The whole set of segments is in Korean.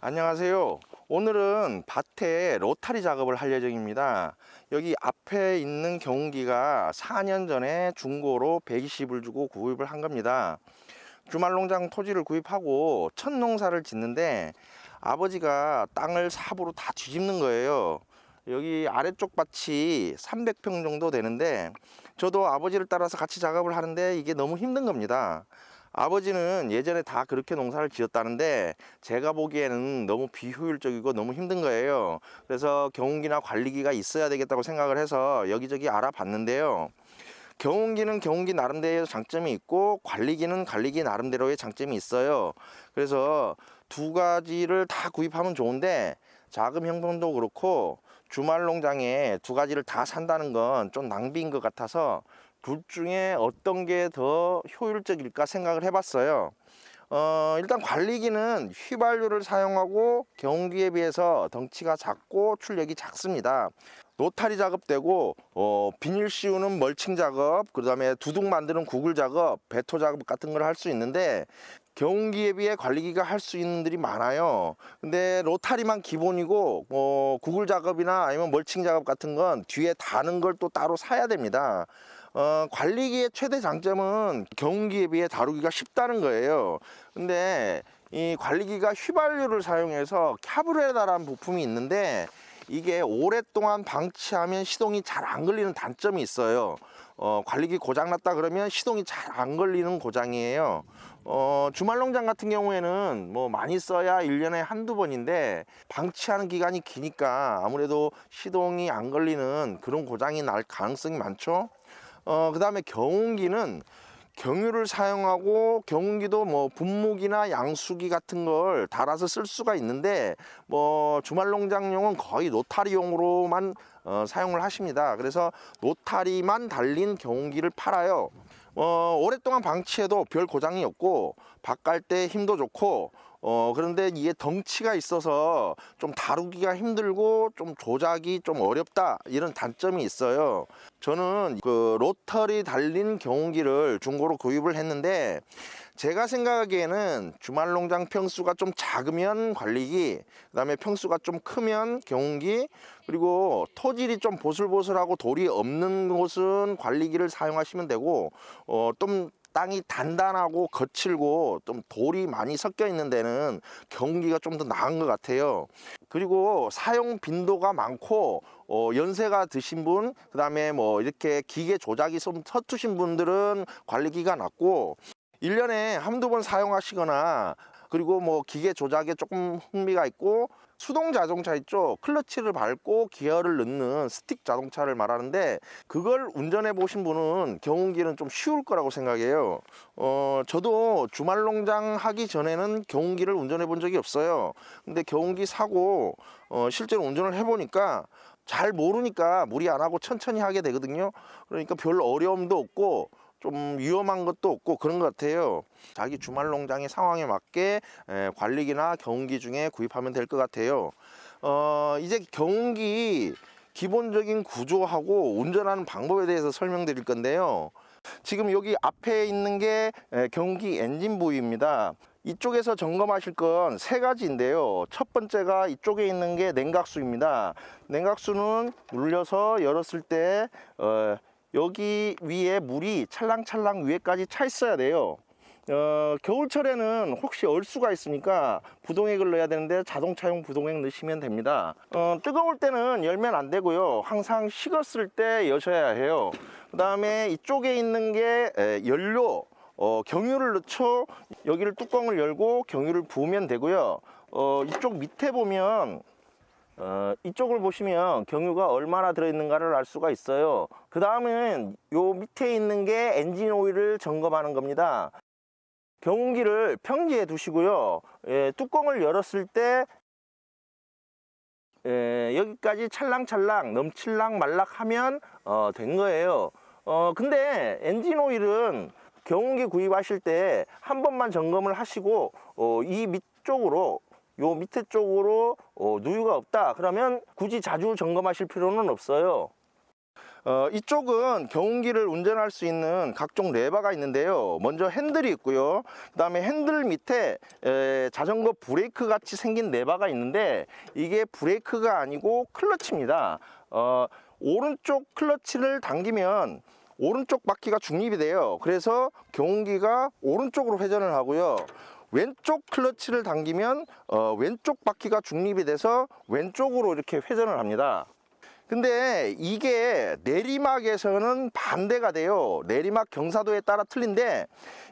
안녕하세요. 오늘은 밭에 로타리 작업을 할 예정입니다. 여기 앞에 있는 경운기가 4년 전에 중고로 120을 주고 구입을 한 겁니다. 주말농장 토지를 구입하고 첫 농사를 짓는데 아버지가 땅을 삽으로 다 뒤집는 거예요. 여기 아래쪽 밭이 300평 정도 되는데 저도 아버지를 따라서 같이 작업을 하는데 이게 너무 힘든 겁니다 아버지는 예전에 다 그렇게 농사를 지었다는데 제가 보기에는 너무 비효율적이고 너무 힘든 거예요. 그래서 경운기나 관리기가 있어야 되겠다고 생각을 해서 여기저기 알아봤는데요. 경운기는 경운기 나름대로의 장점이 있고 관리기는 관리기 나름대로의 장점이 있어요. 그래서 두 가지를 다 구입하면 좋은데 자금 형편도 그렇고 주말 농장에 두 가지를 다 산다는 건 좀 낭비인 것 같아서 둘 중에 어떤 게 더 효율적일까 생각을 해봤어요. 어, 일단 관리기는 휘발유를 사용하고 경운기에 비해서 덩치가 작고 출력이 작습니다. 노타리 작업되고 어, 비닐 씌우는 멀칭 작업 그 다음에 두둑 만드는 구글 작업 배토 작업 같은 걸 할 수 있는데 경운기에 비해 관리기가 할 수 있는 들이 많아요. 근데 로타리만 기본이고 뭐 구글 작업이나 아니면 멀칭 작업 같은 건 뒤에 다는 걸 또 따로 사야 됩니다. 어, 관리기의 최대 장점은 경운기에 비해 다루기가 쉽다는 거예요. 근데 이 관리기가 휘발유를 사용해서 캬브레다라는 부품이 있는데 이게 오랫동안 방치하면 시동이 잘 안 걸리는 단점이 있어요. 어, 관리기 고장났다 그러면 시동이 잘 안 걸리는 고장이에요 어, 주말 농장 같은 경우에는 뭐 많이 써야 1년에 한두 번인데 방치하는 기간이 기니까 아무래도 시동이 안 걸리는 그런 고장이 날 가능성이 많죠. 어, 그 다음에 경운기는 경유를 사용하고 경운기도 뭐 분무기나 양수기 같은 걸 달아서 쓸 수가 있는데 뭐 주말 농장용은 거의 노타리용으로만 어, 사용을 하십니다. 그래서 노타리만 달린 경운기를 팔아요 어, 오랫동안 방치해도 별 고장이 없고 바깔 때 힘도 좋고 어, 그런데 이게 덩치가 있어서 좀 다루기가 힘들고 좀 조작이 좀 어렵다 이런 단점이 있어요. 저는 그 로터리 달린 경운기를 중고로 구입을 했는데 제가 생각하기에는 주말 농장 평수가 좀 작으면 관리기 그 다음에 평수가 좀 크면 경운기 그리고 토질이 좀 보슬보슬하고 돌이 없는 곳은 관리기를 사용하시면 되고 어, 좀 땅이 단단하고 거칠고 좀 돌이 많이 섞여 있는 데는 경기가 좀 더 나은 것 같아요. 그리고 사용 빈도가 많고 어, 연세가 드신 분, 그 다음에 뭐 이렇게 기계 조작이 좀 서투신 분들은 관리기가 낫고 1년에 한두 번 사용하시거나 그리고 뭐 기계 조작에 조금 흥미가 있고 수동 자동차 있죠? 클러치를 밟고 기어를 넣는 스틱 자동차를 말하는데 그걸 운전해 보신 분은 경운기는 좀 쉬울 거라고 생각해요. 어 저도 주말 농장 하기 전에는 경운기를 운전해 본 적이 없어요. 근데 경운기 사고 어 실제로 운전을 해 보니까 잘 모르니까 무리 안 하고 천천히 하게 되거든요. 그러니까 별 어려움도 없고 좀 위험한 것도 없고 그런 것 같아요. 자기 주말 농장의 상황에 맞게 관리기나 경운기 중에 구입하면 될 것 같아요. 어 이제 경운기 기본적인 구조하고 운전하는 방법에 대해서 설명드릴 건데요. 지금 여기 앞에 있는 게 경운기 엔진 부위입니다. 이쪽에서 점검하실 건 세 가지인데요. 첫 번째가 이쪽에 있는 게 냉각수입니다. 냉각수는 눌려서 열었을 때 어, 여기 위에 물이 찰랑찰랑 위에까지 차 있어야 돼요. 어, 겨울철에는 혹시 얼수가 있으니까 부동액을 넣어야 되는데 자동차용 부동액 넣으시면 됩니다. 어, 뜨거울 때는 열면 안 되고요. 항상 식었을 때 여셔야 해요. 그 다음에 이쪽에 있는 게 에, 연료 어, 경유를 넣죠. 여기를 뚜껑을 열고 경유를 부으면 되고요. 어, 이쪽 밑에 보면 어, 이쪽을 보시면 경유가 얼마나 들어있는가를 알 수가 있어요. 그 다음은 요 밑에 있는 게 엔진 오일을 점검하는 겁니다. 경운기를 평지에 두시고요. 예, 뚜껑을 열었을 때 예, 여기까지 찰랑찰랑 넘칠랑 말락 하면 어, 된 거예요. 어, 근데 엔진 오일은 경운기 구입하실 때 한 번만 점검을 하시고 어, 이 밑쪽으로 요 밑에 쪽으로 어, 누유가 없다 그러면 굳이 자주 점검하실 필요는 없어요 어, 이쪽은 경운기를 운전할 수 있는 각종 레버가 있는데요. 먼저 핸들이 있고요. 그 다음에 핸들 밑에 에, 자전거 브레이크 같이 생긴 레버가 있는데 이게 브레이크가 아니고 클러치입니다. 어, 오른쪽 클러치를 당기면 오른쪽 바퀴가 중립이 돼요. 그래서 경운기가 오른쪽으로 회전을 하고요. 왼쪽 클러치를 당기면 어, 왼쪽 바퀴가 중립이 돼서 왼쪽으로 이렇게 회전을 합니다. 근데 이게 내리막에서는 반대가 돼요. 내리막 경사도에 따라 틀린데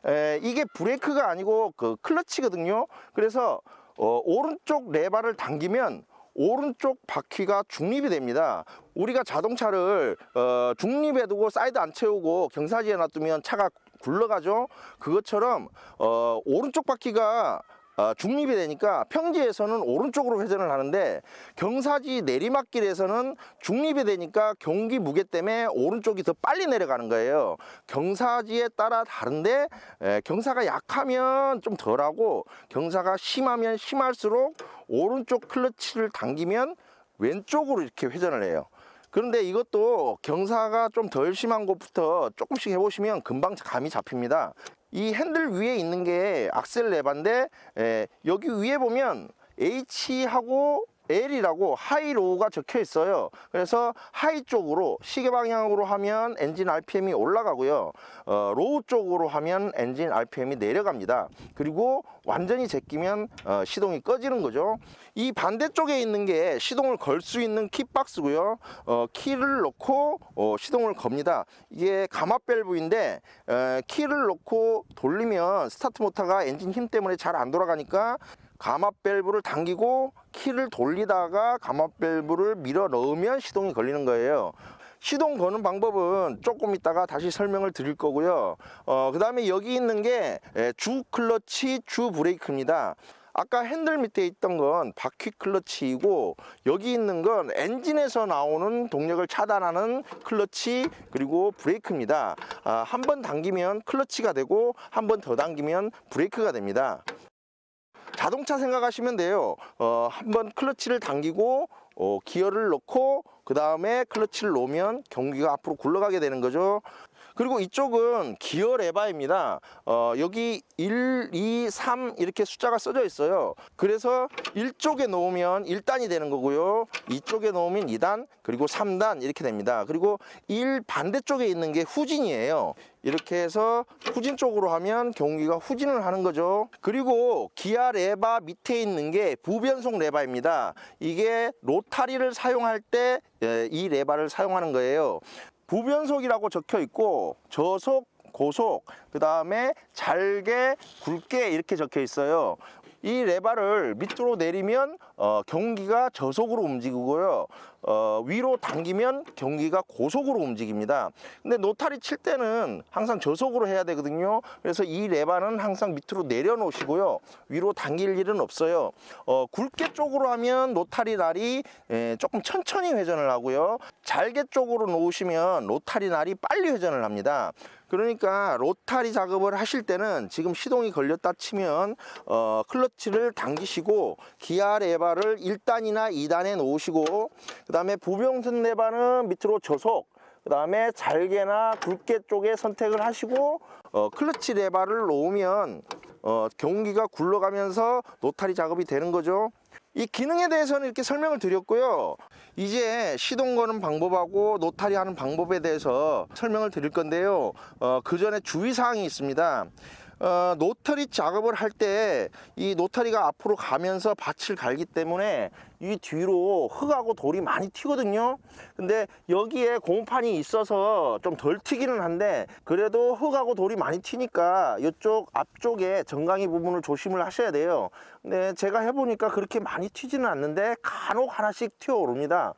에, 이게 브레이크가 아니고 그 클러치거든요. 그래서 어, 오른쪽 레바를 당기면 오른쪽 바퀴가 중립이 됩니다. 우리가 자동차를 어, 중립에 두고 사이드 안 채우고 경사지에 놔두면 차가 굴러가죠. 그것처럼 어, 오른쪽 바퀴가 어, 중립이 되니까 평지에서는 오른쪽으로 회전을 하는데 경사지 내리막길에서는 중립이 되니까 경운기 무게 때문에 오른쪽이 더 빨리 내려가는 거예요. 경사지에 따라 다른데 에, 경사가 약하면 좀 덜하고 경사가 심하면 심할수록 오른쪽 클러치를 당기면 왼쪽으로 이렇게 회전을 해요. 그런데 이것도 경사가 좀 덜 심한 곳부터 조금씩 해보시면 금방 감이 잡힙니다. 이 핸들 위에 있는 게 악셀 레바인데 에, 여기 위에 보면 H하고 L이라고 high low가 적혀 있어요. 그래서 high 쪽으로 시계 방향으로 하면 엔진 RPM이 올라가고요. 어, low 쪽으로 하면 엔진 RPM이 내려갑니다. 그리고 완전히 제끼면 어, 시동이 꺼지는 거죠. 이 반대쪽에 있는 게 시동을 걸 수 있는 키박스고요. 어, 키를 넣고 어, 시동을 겁니다. 이게 감압 밸브인데 에, 키를 넣고 돌리면 스타트 모터가 엔진 힘 때문에 잘 안 돌아가니까 감압 밸브를 당기고 키를 돌리다가 감압 밸브를 밀어 넣으면 시동이 걸리는 거예요. 시동 거는 방법은 조금 있다가 다시 설명을 드릴 거고요. 어, 그 다음에 여기 있는 게 주 클러치 주 브레이크입니다. 아까 핸들 밑에 있던 건 바퀴 클러치이고 여기 있는 건 엔진에서 나오는 동력을 차단하는 클러치 그리고 브레이크입니다. 아, 한 번 당기면 클러치가 되고 한 번 더 당기면 브레이크가 됩니다 자동차 생각하시면 돼요. 어, 한번 클러치를 당기고 어, 기어를 넣고 그 다음에 클러치를 놓으면 경기가 앞으로 굴러가게 되는 거죠. 그리고 이쪽은 기어 레바입니다. 어, 여기 1, 2, 3 이렇게 숫자가 써져 있어요. 그래서 1쪽에 놓으면 1단이 되는 거고요. 이쪽에 놓으면 2단 그리고 3단 이렇게 됩니다. 그리고 1 반대쪽에 있는 게 후진이에요 이렇게 해서 후진 쪽으로 하면 경기가 후진을 하는 거죠. 그리고 기아 레바 밑에 있는 게 부변속 레바입니다. 이게 로타리를 사용할 때 이 레바를 사용하는 거예요. 부변속이라고 적혀 있고 저속 고속 그 다음에 잘게 굵게 이렇게 적혀 있어요. 이 레바를 밑으로 내리면 어, 경기가 저속으로 움직이고요. 어, 위로 당기면 경기가 고속으로 움직입니다. 근데 노타리 칠 때는 항상 저속으로 해야 되거든요. 그래서 이 레바는 항상 밑으로 내려놓으시고요. 위로 당길 일은 없어요. 어, 굵게 쪽으로 하면 노타리 날이 에, 조금 천천히 회전을 하고요. 잘게 쪽으로 놓으시면 노타리 날이 빨리 회전을 합니다. 그러니까 로타리 작업을 하실 때는 지금 시동이 걸렸다 치면 어, 클러치를 당기시고 기아 레바 를 1단이나 2단에 놓으시고 그 다음에 부변속 레바는 밑으로 저속 그 다음에 잘게나 굵게 쪽에 선택을 하시고 어, 클러치 레바를 놓으면 어, 경기가 굴러가면서 노타리 작업이 되는 거죠. 이 기능에 대해서는 이렇게 설명을 드렸고요. 이제 시동 거는 방법하고 노타리 하는 방법에 대해서 설명을 드릴 건데요. 어, 그 전에 주의사항이 있습니다 어, 노타리 작업을 할 때 이 노타리가 앞으로 가면서 밭을 갈기 때문에 이 뒤로 흙하고 돌이 많이 튀거든요. 근데 여기에 고무판이 있어서 좀 덜 튀기는 한데 그래도 흙하고 돌이 많이 튀니까 이쪽 앞쪽에 정강이 부분을 조심을 하셔야 돼요. 근데 제가 해보니까 그렇게 많이 튀지는 않는데 간혹 하나씩 튀어 오릅니다.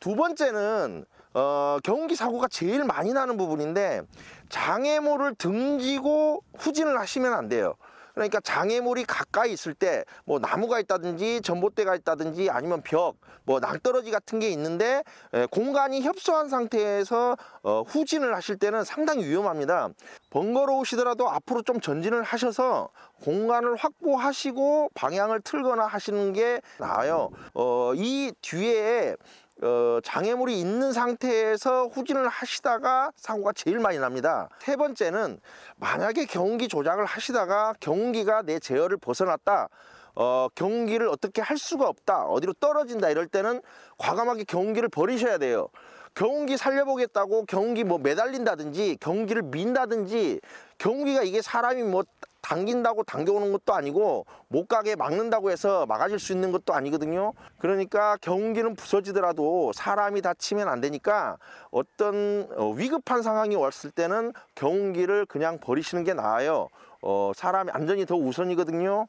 두 번째는 어, 경운기 사고가 제일 많이 나는 부분인데 장애물을 등지고 후진을 하시면 안 돼요 그러니까 장애물이 가까이 있을 때 뭐 나무가 있다든지 전봇대가 있다든지 아니면 벽, 뭐 낭떠러지 같은 게 있는데 에, 공간이 협소한 상태에서 어, 후진을 하실 때는 상당히 위험합니다. 번거로우시더라도 앞으로 좀 전진을 하셔서 공간을 확보하시고 방향을 틀거나 하시는 게 나아요. 어, 이 뒤에 어, 장애물이 있는 상태에서 후진을 하시다가 사고가 제일 많이 납니다. 세 번째는 만약에 경운기 조작을 하시다가 경운기가 내 제어를 벗어났다. 어, 경운기를 어떻게 할 수가 없다. 어디로 떨어진다. 이럴 때는 과감하게 경운기를 버리셔야 돼요. 경운기 살려보겠다고 경운기 뭐 매달린다든지 경운기를 민다든지 경운기가 이게 사람이 뭐 당긴다고 당겨오는 것도 아니고 못 가게 막는다고 해서 막아줄 수 있는 것도 아니거든요. 그러니까 경운기는 부서지더라도 사람이 다치면 안 되니까 어떤 어, 위급한 상황이 왔을 때는 경운기를 그냥 버리시는 게 나아요. 어, 사람의 안전이 더 우선이거든요.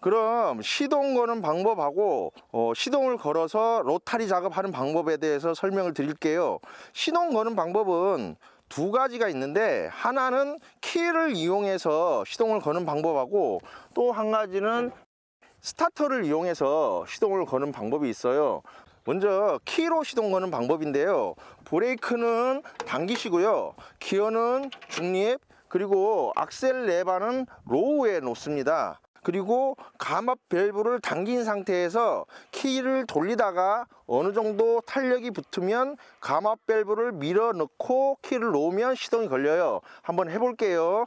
그럼 시동 거는 방법하고 어, 시동을 걸어서 로타리 작업하는 방법에 대해서 설명을 드릴게요. 시동 거는 방법은 두 가지가 있는데 하나는 키를 이용해서 시동을 거는 방법하고 또 한 가지는 스타터를 이용해서 시동을 거는 방법이 있어요. 먼저 키로 시동 거는 방법인데요. 브레이크는 당기시고요. 기어는 중립 그리고 악셀 레바는 low에 놓습니다 그리고 감압 밸브를 당긴 상태에서 키를 돌리다가 어느 정도 탄력이 붙으면 감압 밸브를 밀어 넣고 키를 놓으면 시동이 걸려요. 한번 해볼게요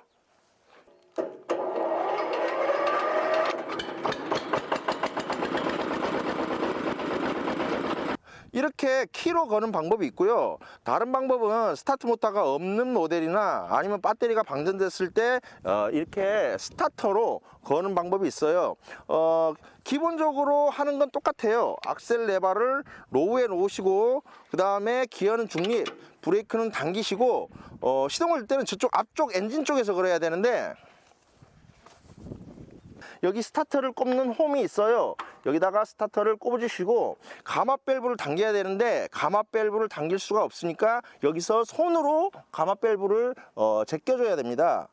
이렇게 키로 거는 방법이 있고요. 다른 방법은 스타트 모터가 없는 모델이나 아니면 배터리가 방전됐을 때 어, 이렇게 스타터로 거는 방법이 있어요. 어, 기본적으로 하는 건 똑같아요. 악셀 레바를 low에 놓으시고 그 다음에 기어는 중립 브레이크는 당기시고 어, 시동을 걸 때는 저쪽 앞쪽 엔진 쪽에서 걸어야 되는데 여기 스타터를 꼽는 홈이 있어요. 여기다가 스타터를 꼽아주시고 감압 밸브를 당겨야 되는데 감압 밸브를 당길 수가 없으니까 여기서 손으로 감압 밸브를 어, 제껴줘야 됩니다.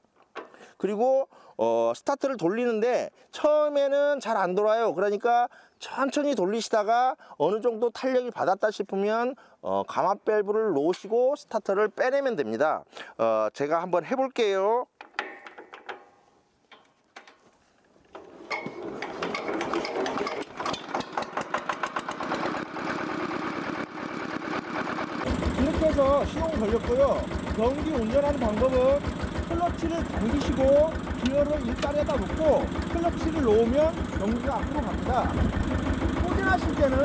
그리고 어, 스타트를 돌리는데 처음에는 잘 안 돌아요. 그러니까 천천히 돌리시다가 어느 정도 탄력이 받았다 싶으면 어, 감압 밸브를 놓으시고 스타터를 빼내면 됩니다. 어, 제가 한번 해볼게요 해서 시동 걸렸고요. 경기 운전하는 방법은 클러치를 당기시고 기어를 일단에다 놓고 클러치를 놓으면 경기가 앞으로 갑니다. 후진하실 때는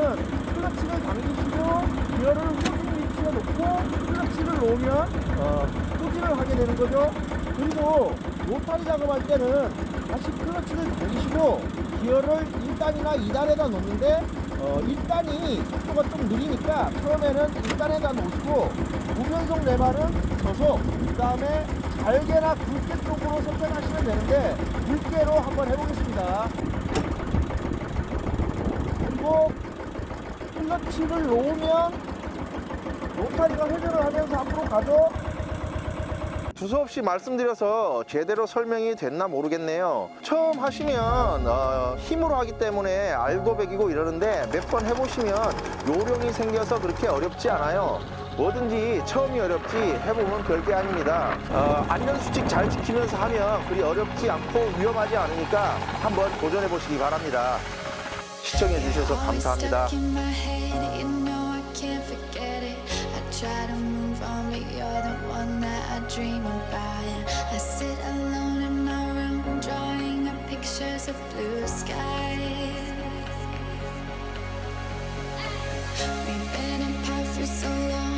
클러치를 당기시고 기어를 후진 위치에 놓고 클러치를 놓으면 어, 후진을 하게 되는 거죠. 그리고 로타리 작업할 때는 다시 클러치를 당기시고 기어를 1단이나 2단에다 놓는데 어, 1단이 속도가 좀 느리니까 처음에는 1단에 다 놓으시고 무변속 레바는 저속 그 다음에 잘게나 굵게 쪽으로 선택하시면 되는데 굵게로 한번 해보겠습니다. 그리고 클러치를 놓으면 로타리가 회전을 하면서 앞으로 가죠 두서없이 말씀드려서 제대로 설명이 됐나 모르겠네요. 처음 하시면 어, 힘으로 하기 때문에 알고 배기고 이러는데 몇 번 해보시면 요령이 생겨서 그렇게 어렵지 않아요. 뭐든지 처음이 어렵지 해보면 별게 아닙니다. 어, 안전수칙 잘 지키면서 하면 그리 어렵지 않고 위험하지 않으니까 한번 도전해 보시기 바랍니다. 시청해 주셔서 감사합니다 You're the one that I dream about I sit alone in my room Drawing up pictures of blue skies. We've been apart for so long.